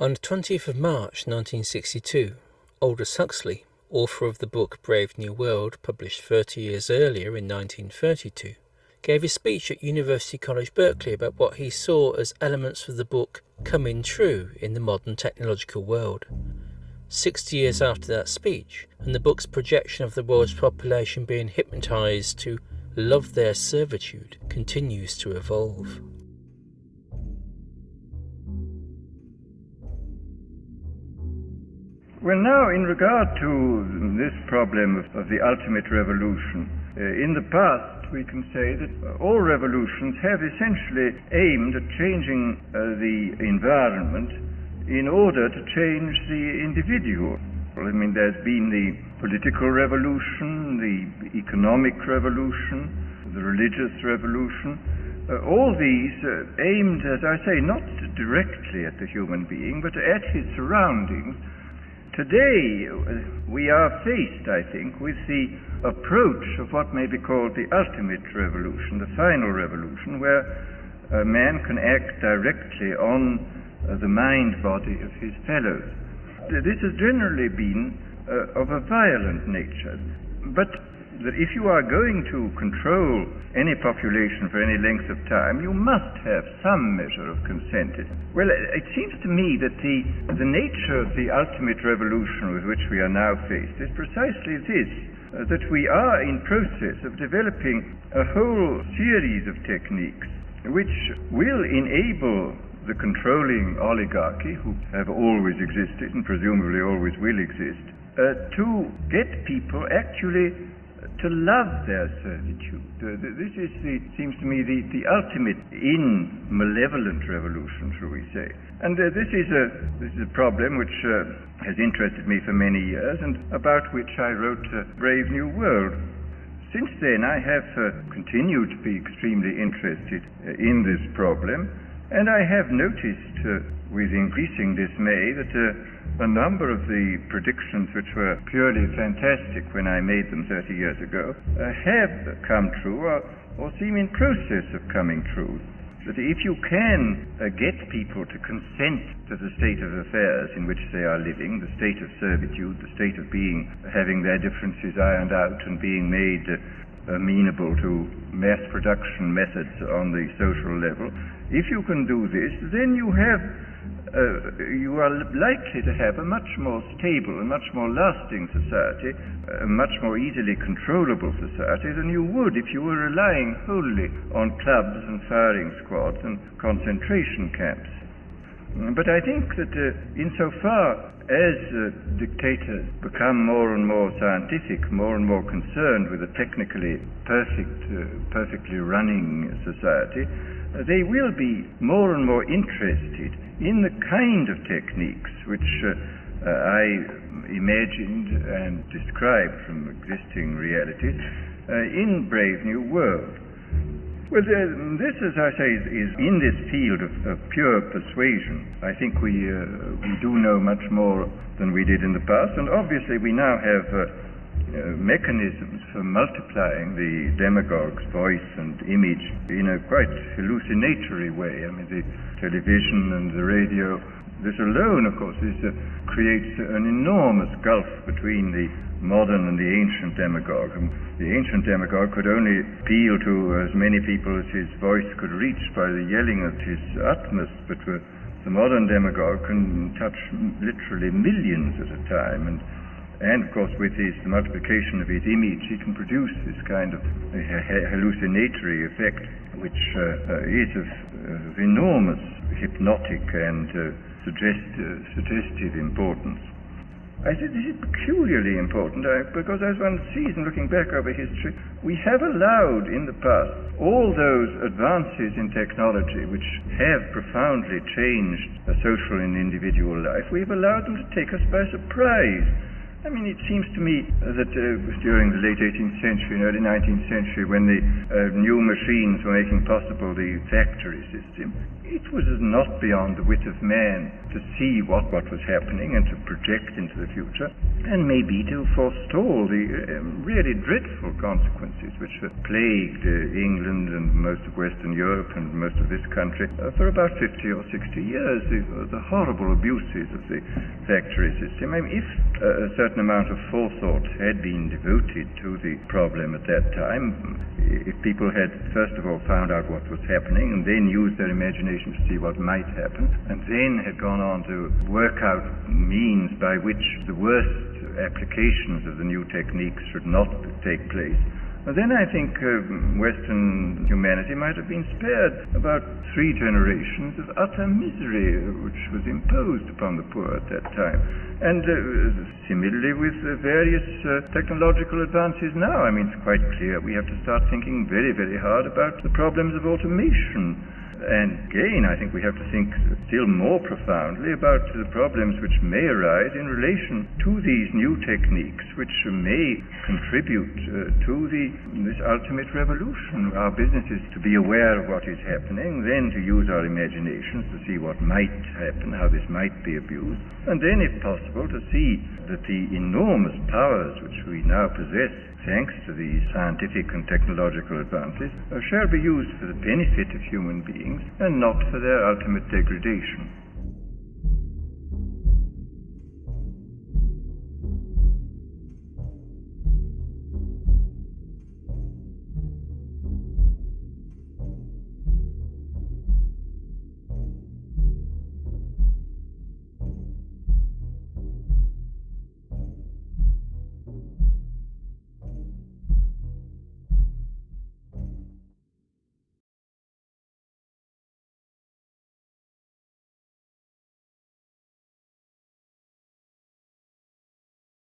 On the 20th of March 1962, Aldous Huxley, author of the book Brave New World, published 30 years earlier in 1932, gave a speech at University College Berkeley about what he saw as elements of the book coming true in the modern technological world. 60 years after that speech, and the book's projection of the world's population being hypnotized to love their servitude continues to evolve. Well, now, in regard to this problem of, of the ultimate revolution, uh, in the past we can say that all revolutions have essentially aimed at changing uh, the environment in order to change the individual. I mean, there's been the political revolution, the economic revolution, the religious revolution. Uh, all these uh, aimed, as I say, not directly at the human being, but at his surroundings Today, we are faced, I think, with the approach of what may be called the ultimate revolution, the final revolution, where a man can act directly on uh, the mind body of his fellows. This has generally been uh, of a violent nature, but that if you are going to control any population for any length of time, you must have some measure of consent. Well, it seems to me that the, the nature of the ultimate revolution with which we are now faced is precisely this. Uh, that we are in process of developing a whole series of techniques which will enable the controlling oligarchy, who have always existed and presumably always will exist, uh, to get people actually to love their servitude. Uh, this is the, seems to me the, the ultimate in malevolent revolution, shall we say. And uh, this, is a, this is a problem which uh, has interested me for many years and about which I wrote uh, Brave New World. Since then, I have uh, continued to be extremely interested uh, in this problem, and I have noticed with increasing dismay that a number of the predictions which were purely fantastic when I made them 30 years ago uh, have come true or, or, seem in process of coming true. That if you can uh, get people to consent to the state of affairs in which they are living, the state of servitude, the state of being, having their differences ironed out and being made uh, amenable to mass production methods on the social level, if you can do this, then you have uh, you are likely to have a much more stable and much more lasting society, a much more easily controllable society than you would if you were relying wholly on clubs and firing squads and concentration camps. But I think that uh, insofar as uh, dictators become more and more scientific, more and more concerned with a technically perfect, uh, perfectly running society, they will be more and more interested in the kind of techniques which uh, uh, I imagined and described from existing realities uh, in Brave New World. Well, this, as I say, is, is in this field of, of, pure persuasion. I think we, uh, we do know much more than we did in the past, and obviously we now have uh, mechanisms for multiplying the demagogue's voice and image in a quite hallucinatory way. I mean, the television and the radio, this alone, of course, is, uh, creates an enormous gulf between the modern and the ancient demagogue. And the ancient demagogue could only appeal to as many people as his voice could reach by the yelling at his utmost, but uh, the modern demagogue can touch literally millions at a time. And and of course, with his multiplication of his image, he can produce this kind of hallucinatory effect, which uh, uh, is of, of, enormous hypnotic and uh, suggest, uh, suggestive importance. I think this is peculiarly important uh, because, as one sees in looking back over history, we have allowed in the past all those advances in technology which have profoundly changed a social and individual life, we've allowed them to take us by surprise I mean, it seems to me that uh, during the late 18th century and early 19th century, when the uh, new machines were making possible the factory system, it was not beyond the wit of man to see what, what was happening and to project into the future, and maybe to forestall the uh, really dreadful consequences which have plagued uh, England and most of Western Europe and most of this country uh, for about 50 or 60 years, the, the horrible abuses of the factory system. I mean, if uh, a certain amount of forethought had been devoted to the problem at that time, if people had first of all found out what was happening and then used their imagination to see what might happen, and then had gone on to work out means by which the worst applications of the new techniques should not take place, then I think uh, Western humanity might have been spared about three generations of utter misery which was imposed upon the poor at that time. And uh, similarly with uh, various uh, technological advances now, I mean, it's quite clear we have to start thinking very, very hard about the problems of automation and again, I think we have to think still more profoundly about the problems which may arise in relation to these new techniques, which may contribute uh, to the, this ultimate revolution. Our business is to be aware of what is happening, then to use our imaginations to see what might happen, how this might be abused, and then, if possible, to see that the enormous powers which we now possess thanks to the scientific and technological advances, uh, shall be used for the benefit of human beings and not for their ultimate degradation.